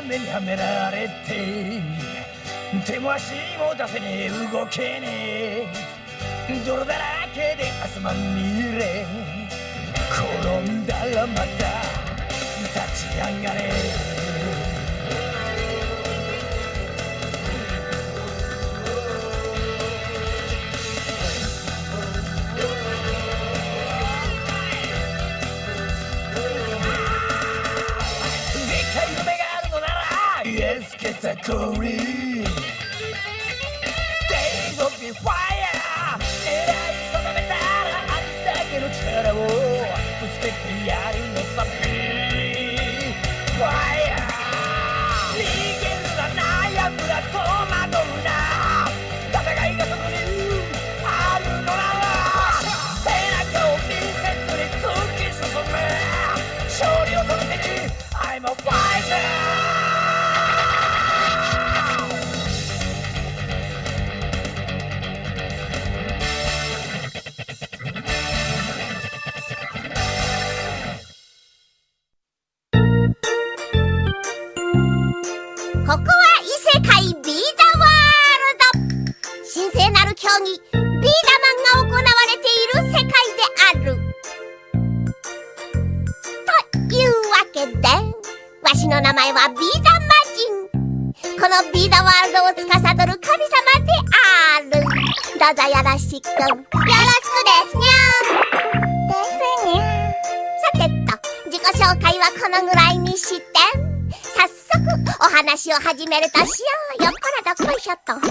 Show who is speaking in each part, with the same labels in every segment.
Speaker 1: がんじがらめにはめられて手も足も出せねえ。動けねえ。泥だらけで汗まみれ。転んだらまた立ち上がれ。category. Days of the fire, it is on the matter. I'm taking a terrible, to stick the eye in. こは異世界ビーダワールド。神聖なる競技ビーダマンが行われている世界である。というわけでわしの名前はビーダ魔人このビーダワールドを司る神様である。
Speaker 2: どうぞよろしくよろしくですにゃですにゃさてと自己紹介はこのぐらいにして。話を始めるとしようよっ。こらどっこいしょっと、ほいと。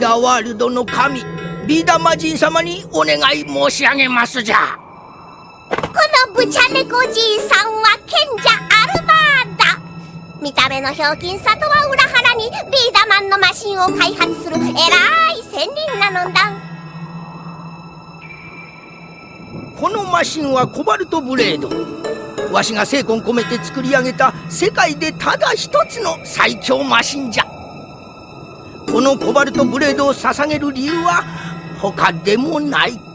Speaker 1: ダーワールドの神ビーダマジン様にお願い申し上げますじゃ
Speaker 2: のブチャネコじいさんは賢者アルバーダ。見た目のひょうきんさとは裏腹にビーダマンのマシンを開発する偉い仙人なのだ。
Speaker 1: このマシンはコバルトブレード。わしが精魂込めて作り上げた世界でただ一つの最強マシンじゃ。このコバルトブレードを捧げる理由は他でもない。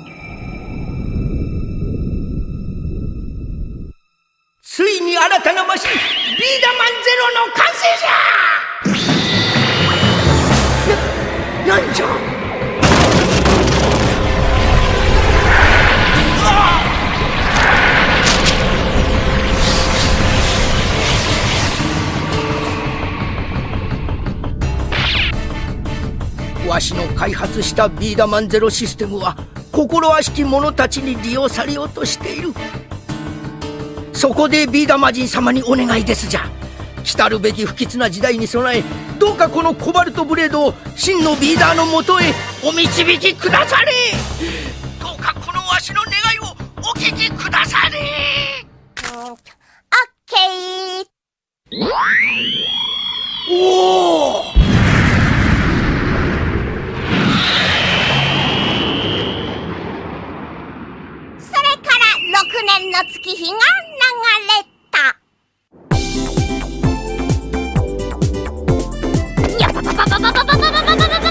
Speaker 1: の完成じゃななんじゃ？わしの開発したビーダマンゼロシステムは心悪しき者たちに利用されようとしている。そこでビーダマジン様にお願いですじゃ。来るべき不吉な時代に備えどうかこのコバルトブレードを真のビーダーのもとへお導きくだされ。どうかこのわしの願いをお聞きくだされ。
Speaker 2: オッケー。
Speaker 1: おおそれから6
Speaker 2: 年の月日が流れた。パパパパパパパパ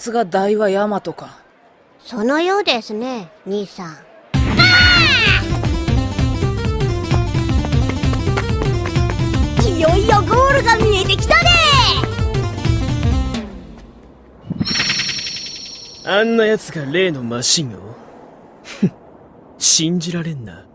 Speaker 2: つ
Speaker 3: が大和ヤマトか。
Speaker 2: そのようですね兄さん。いよいよゴールが見えてきたで
Speaker 4: あんな奴が例のマシンを？ふ ん信じられんな。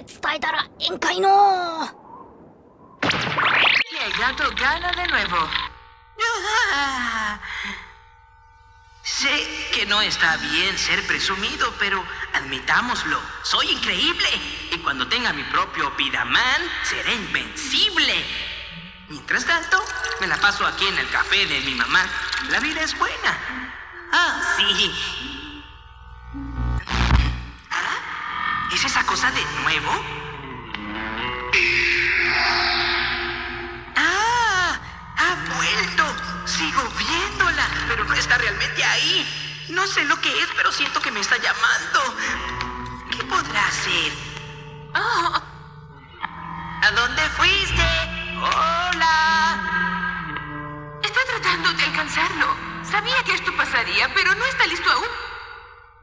Speaker 2: 伝えたらええんかいの
Speaker 5: Y el gato gana de nuevo. Sé que no está bien ser presumido, pero admitámoslo, soy increíble. Y cuando tenga mi propio Vidaman, seré invencible. Mientras tanto, me la paso aquí en el café de mi mamá. La vida es buena. Ah, sí. Cosa de nuevo? ¡Ah! ¡Ha vuelto! Sigo viéndola, pero no está realmente ahí. No sé lo que es, pero siento que me está llamando. ¿Qué podrá? Ah. ¿A dónde fuiste? ¡Hola!
Speaker 6: Estoy tratando de alcanzarlo. Sabía que esto pasaría, pero no está listo aún.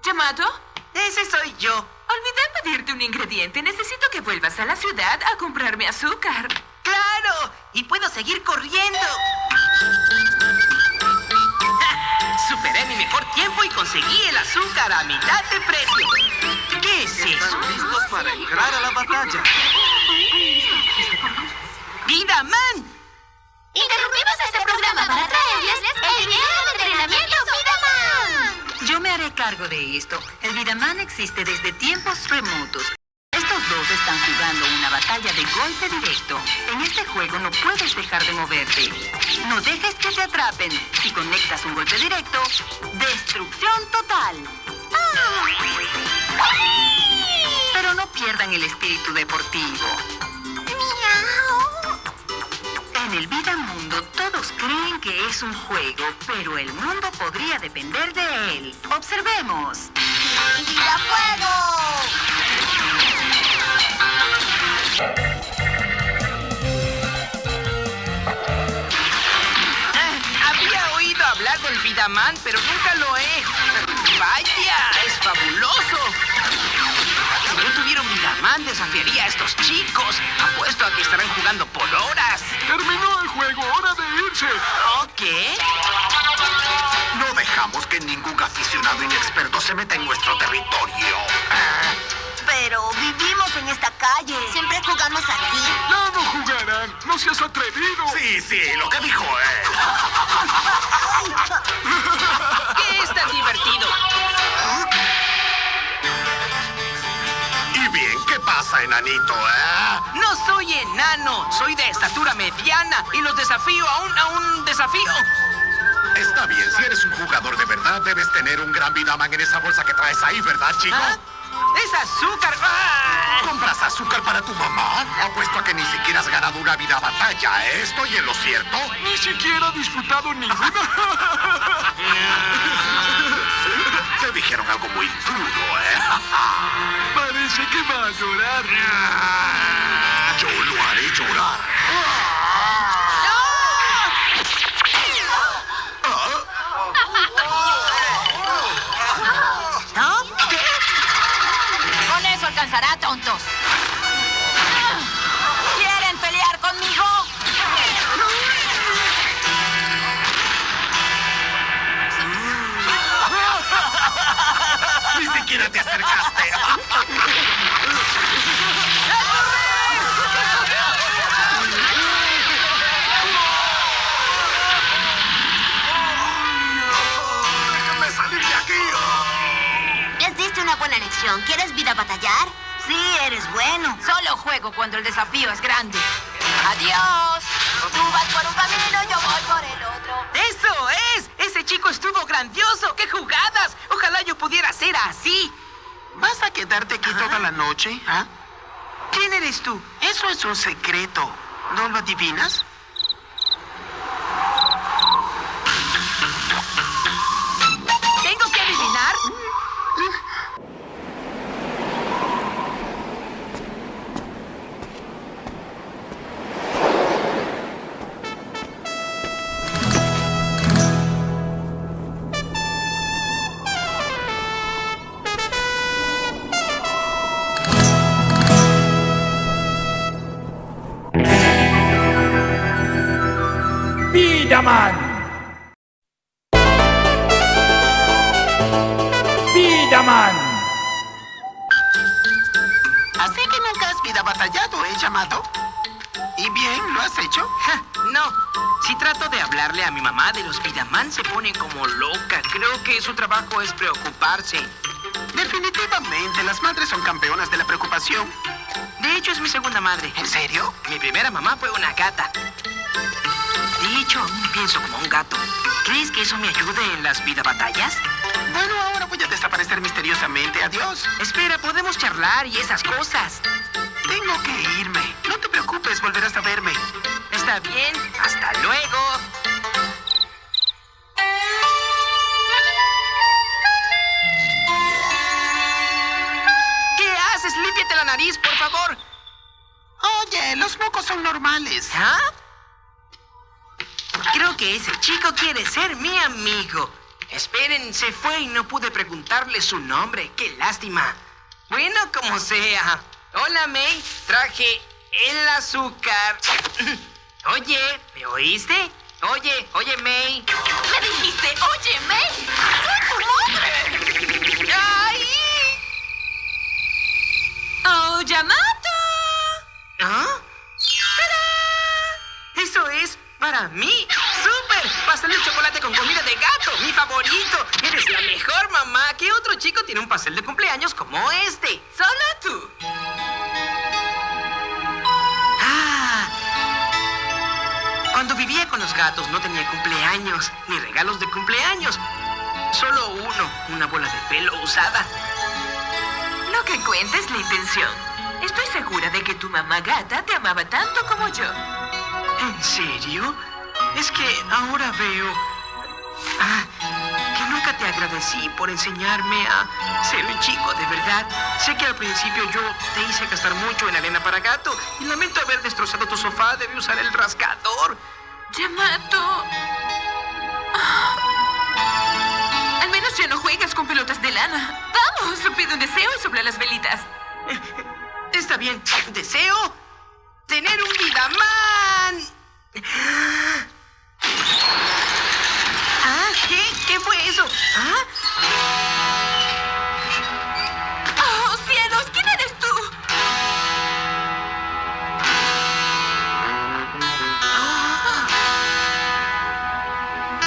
Speaker 6: ¿Llamado?
Speaker 5: Ese soy yo.
Speaker 6: Olvidé pedirte un ingrediente. Necesito que vuelvas a la ciudad a comprarme azúcar.
Speaker 5: ¡Claro! Y puedo seguir corriendo. Superé mi mejor tiempo y conseguí el azúcar a mitad de precio. ¿Qué es eso?
Speaker 7: listos para entrar a la batalla.
Speaker 5: ¡Vida Man!
Speaker 2: Interrumpimos este programa para traerles el video de entrenamiento
Speaker 8: cargo de esto. El Vidaman existe desde tiempos remotos. Estos dos están jugando una batalla de golpe directo. En este juego no puedes dejar de moverte. No dejes que te atrapen. Si conectas un golpe directo, destrucción total. Pero no pierdan el espíritu deportivo. En el vida mundo creen que es un juego, pero el mundo podría depender de él. Observemos.
Speaker 2: ¡Vida fuego!
Speaker 5: Ah, había oído hablar del Vidaman, pero nunca lo he. ¡Vaya! ¡Es fabuloso! Si yo tuviera un Vidaman, desafiaría a estos chicos. Apuesto a que estarán jugando por horas.
Speaker 7: Terminó el juego, hora de irse.
Speaker 5: ¿Ok?
Speaker 7: No dejamos que ningún aficionado inexperto se meta en nuestro territorio.
Speaker 2: Pero vivimos en esta calle. Siempre jugamos aquí.
Speaker 7: Ya no jugarán, no seas atrevido. Sí, sí, lo que dijo él. pasa, enanito, eh?
Speaker 5: No soy enano, soy de estatura mediana y los desafío a un, a un desafío.
Speaker 7: Está bien, si eres un jugador de verdad, debes tener un gran Vidaman en esa bolsa que traes ahí, ¿verdad, chico?
Speaker 5: ¿Ah? ¡Es azúcar! ¡Ah!
Speaker 7: ¿Compras azúcar para tu mamá? Apuesto a que ni siquiera has ganado una vida batalla, ¿eh? ¿Estoy en lo cierto? Ni siquiera he disputado ninguna. Te dijeron algo muy duro, ¿eh? Parece que va a llorar.
Speaker 2: ¿Quieres vida batallar?
Speaker 8: Sí, eres bueno.
Speaker 6: Solo juego cuando el desafío es grande. Adiós. Tú vas por un camino, yo voy por el otro.
Speaker 5: ¡Eso es! ¡Ese chico estuvo grandioso! ¡Qué jugadas! Ojalá yo pudiera ser así.
Speaker 7: ¿Vas a quedarte aquí toda la noche? ¿Ah?
Speaker 5: ¿Quién eres tú?
Speaker 7: Eso es un secreto. ¿No lo adivinas?
Speaker 1: Bidaman. Bidaman.
Speaker 7: Así que nunca has vida batallado, ¿eh, llamado? ¿Y bien, lo has hecho?
Speaker 5: Ja, no. Si trato de hablarle a mi mamá de los Vidaman, se pone como loca. Creo que su trabajo es preocuparse.
Speaker 7: Definitivamente, las madres son campeonas de la preocupación.
Speaker 5: De hecho, es mi segunda madre.
Speaker 7: ¿En serio?
Speaker 5: Mi primera mamá fue una gata. Hecho, aún pienso como un gato. ¿Crees que eso me ayude en las vida batallas?
Speaker 7: Bueno, ahora voy a desaparecer misteriosamente. Adiós.
Speaker 5: Espera, podemos charlar y esas cosas.
Speaker 7: Tengo que irme. No te preocupes, volverás a verme.
Speaker 5: Está bien, hasta luego. ¿Qué haces? Límpiate la nariz, por favor.
Speaker 7: Oye, los mocos son normales.
Speaker 5: ¿Ah? Creo que ese chico quiere ser mi amigo. Esperen, se fue y no pude preguntarle su nombre. Qué lástima. Bueno, como sea. Hola, May. Traje el azúcar. Oye, ¿me oíste? Oye, oye, May.
Speaker 6: Me dijiste, oye, May, soy tu madre.
Speaker 5: ¡Ay!
Speaker 6: Oh, Yamato.
Speaker 5: ¿Ah? ¡Tarán! Eso es para mí. Eres la mejor mamá. ¿Qué otro chico tiene un pastel de cumpleaños como este?
Speaker 6: Solo tú.
Speaker 5: Ah. Cuando vivía con los gatos no tenía cumpleaños, ni regalos de cumpleaños. Solo uno, una bola de pelo usada.
Speaker 6: No que cuentes la intención. Estoy segura de que tu mamá gata te amaba tanto como yo.
Speaker 5: ¿En serio? Es que ahora veo agradecí por enseñarme a ser un chico de verdad. Sé que al principio yo te hice gastar mucho en arena para gato y lamento haber destrozado tu sofá. Debí usar el rascador.
Speaker 6: Yamato. Ah. Al menos ya no juegas con pelotas de lana. Vamos, pide un deseo y sopla las velitas.
Speaker 5: Está bien. Deseo tener un Vidaman. ¿Ah? ¿Qué? ¿Qué fue eso? ¿Ah?
Speaker 6: ¡Oh, cielos! ¿Quién eres tú?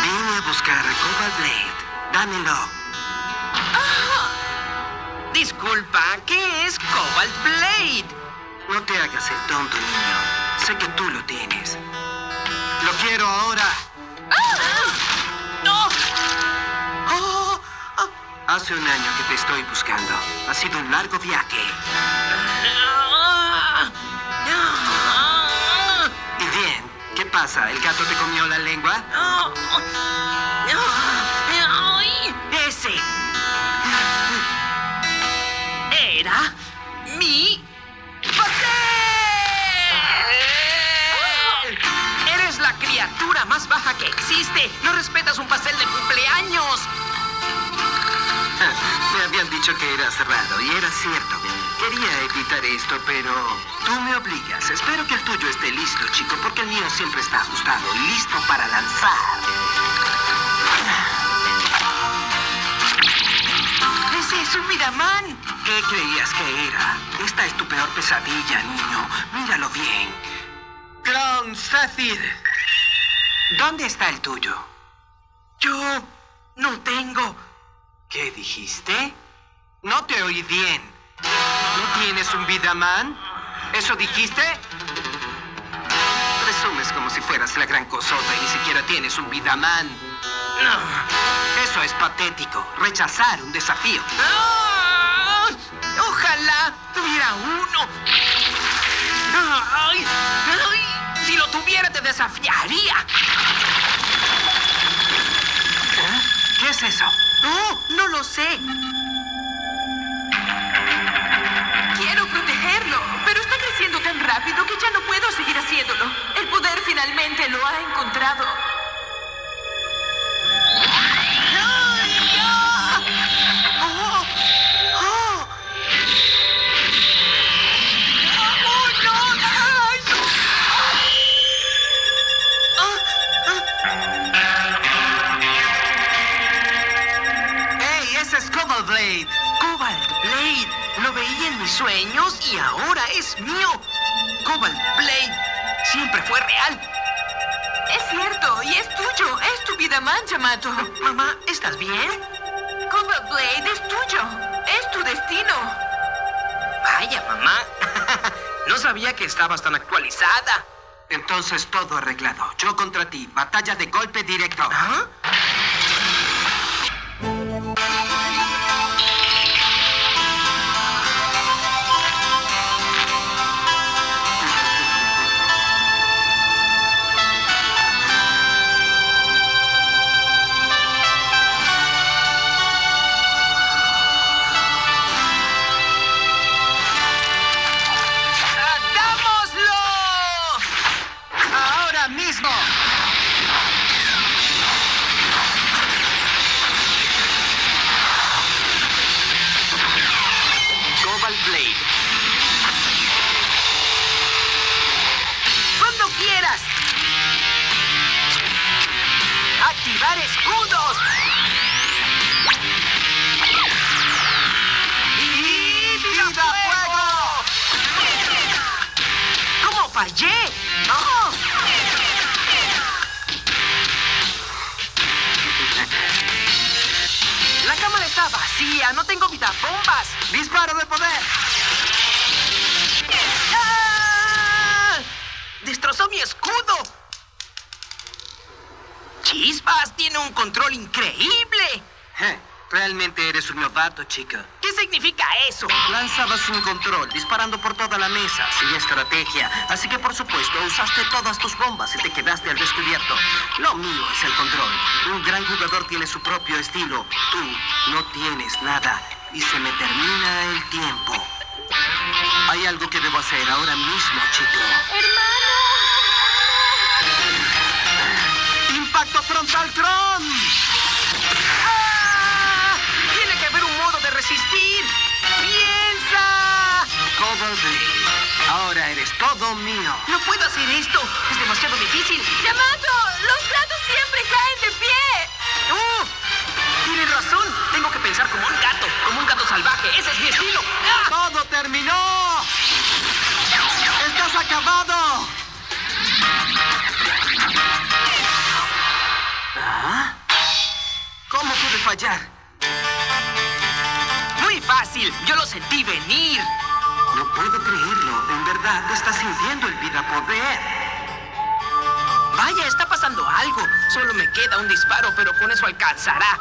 Speaker 5: Vine a buscar a Cobalt Blade. Dámelo. Disculpa, ¿qué es Cobalt Blade? No te hagas el tonto, niño. Sé que tú lo tienes. Lo quiero ahora. ¡No! Hace un año que te estoy buscando. Ha sido un largo viaje. Y bien, ¿qué pasa? ¿El gato te comió la lengua? Ese era mi pastel. Eres la criatura más baja que existe. No respetas un pastel de cumpleaños. Dicho que era cerrado y era cierto. Quería evitar esto, pero tú me obligas. Espero que el tuyo esté listo, chico, porque el mío siempre está ajustado y listo para lanzar. ¡Ese es un Miramán! ¿Qué creías que era? Esta es tu peor pesadilla, niño. Míralo bien. Clown Zafir. ¿Dónde está el tuyo? Yo no tengo. ¿Qué dijiste? No te oí bien. ¿No tienes un Vidaman? ¿Eso dijiste? si fueras la gran cosota y ni siquiera tienes un Vidaman. No, eso es patético. Rechazar un desafío. ¡Ah! Ojalá tuviera uno. Ay, ay, si lo tuviera te desafiaría. ¿Eh? ¿Qué es eso?
Speaker 6: No, no lo sé. Rápido que ya no puedo seguir haciéndolo. El poder finalmente lo ha encontrado.
Speaker 5: ¡Ay, ya! ¡Oh! ¡Oh! ¡Oh, no! ¡Ay, no! Ah, ah. ¡Ey, ese es Cobalt Blade! ¡Cobalt Blade! Lo veía en mis sueños y ahora es mío. Cobalt Blade siempre fue real.
Speaker 6: Es cierto, y es tuyo. Es tu vida man, Yamato.
Speaker 5: Mamá, ¿estás bien?
Speaker 6: Cobalt Blade es tuyo. Es tu destino.
Speaker 5: Vaya, mamá. No sabía que estabas tan actualizada. Entonces todo arreglado. Yo contra ti. Batalla de golpe directo. ¿Ah? No tengo vida bombas. ¡Disparo de poder! ¡Ah! ¡Destrozó mi escudo! ¡Chispas! ¡Tiene un control increíble! Realmente eres un novato, chica. ¿Qué significa eso? Lanzabas un control, disparando por toda la mesa, sin estrategia. Así que, por supuesto, usaste todas tus bombas y te quedaste al descubierto. Lo mío es el control. Un gran jugador tiene su propio estilo. Tú no tienes nada. Y se me termina el tiempo. Hay algo que debo hacer ahora mismo, chico. ¡Impacto eres todo mío. No puedo hacer esto. Es demasiado difícil.
Speaker 6: Yamato, los gatos siempre caen de pie.
Speaker 5: ¡Oh! Tienes razón. Tengo que pensar como un gato. Como un gato salvaje. Ese es mi estilo. ¡Ah! ¡Todo terminó! ¡Estás acabado! ¿Ah? ¿Cómo pude fallar? Muy fácil. Yo lo sentí venir. No puedo creerlo. En verdad te estás sintiendo el vida poder. Vaya, está pasando algo. Solo me queda un disparo, pero con eso alcanzará.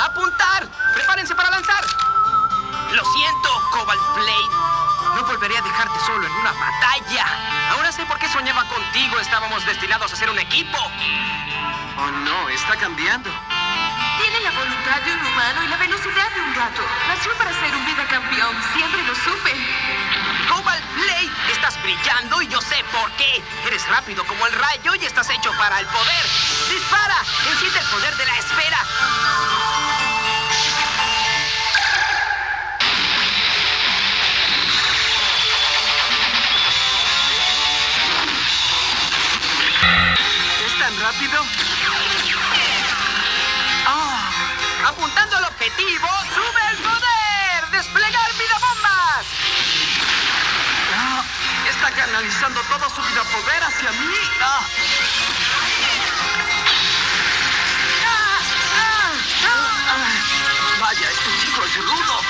Speaker 5: ¡Apuntar! ¡Prepárense para lanzar! Lo siento, Cobalt Blade. No volveré a dejarte solo en una batalla. Ahora sé por qué soñaba contigo. Estábamos destinados a ser un equipo. Oh, no, está cambiando.
Speaker 6: Voluntad de un humano y la velocidad de un gato. Nació para ser un vida campeón. Siempre lo supe.
Speaker 5: Cobalt Blade, estás brillando y yo sé por qué. Eres rápido como el rayo y estás hecho para el poder. ¡Dispara! ¡Enciende el poder de la esfera! ¿Es tan rápido? Apuntando al objetivo, ¡sube el poder! ¡Desplegar vida bombas! Ah, está canalizando todo su vida poder hacia mí. Ah, ah, ah, ah. Vaya, este chico es rudo.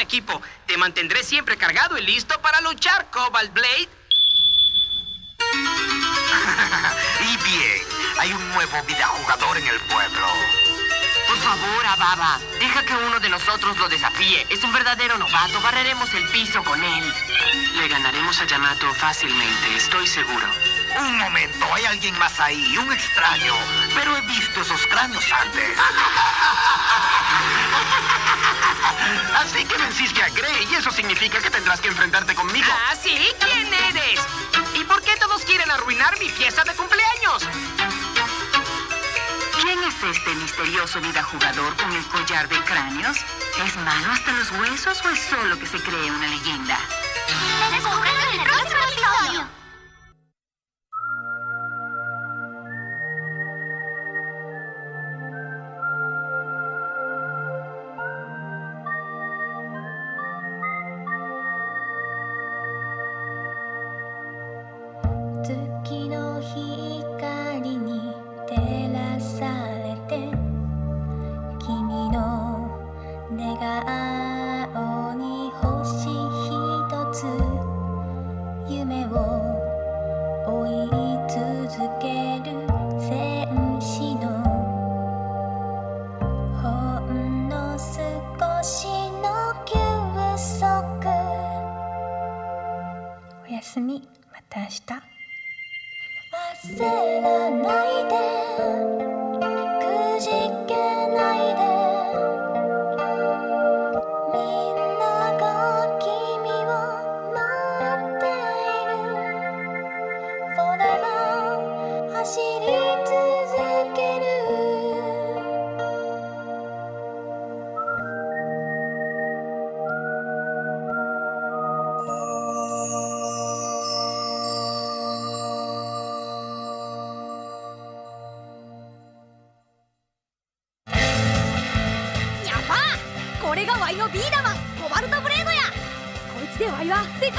Speaker 5: Equipo. Te mantendré siempre cargado y listo para luchar, Cobalt Blade.
Speaker 7: y bien, hay un nuevo videojugador en el pueblo.
Speaker 9: Por favor, Ababa, deja que uno de nosotros lo desafíe. Es un verdadero novato, barreremos el piso con él.
Speaker 10: Le ganaremos a Yamato fácilmente, estoy seguro.
Speaker 7: Un momento, hay alguien más ahí, un extraño. Pero he visto esos cráneos antes. Así que venciste a Grey y eso significa que tendrás que enfrentarte conmigo.
Speaker 5: ¿Ah, sí? ¿Quién eres? ¿Y por qué todos quieren arruinar mi fiesta de cumpleaños?
Speaker 8: ¿Quién es este misterioso jugador con el collar de cráneos? ¿Es malo hasta los huesos o es solo que se cree una leyenda?
Speaker 2: Descúbrelo en el próximo
Speaker 11: 내가 아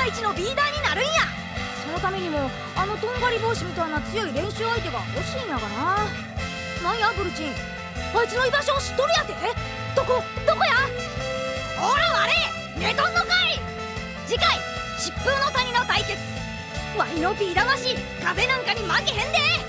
Speaker 11: 世界一のビーダーになるんや。そのためにもあのとんがり帽子みたいな強い練習相手が欲しいんやがな。なんやブルチン。あいつの居場所を知っとるやて。どこどこや？ほらあれ寝とんのかい！次回疾風の谷の対決。ワイのビー魂風なんかに負けへんで！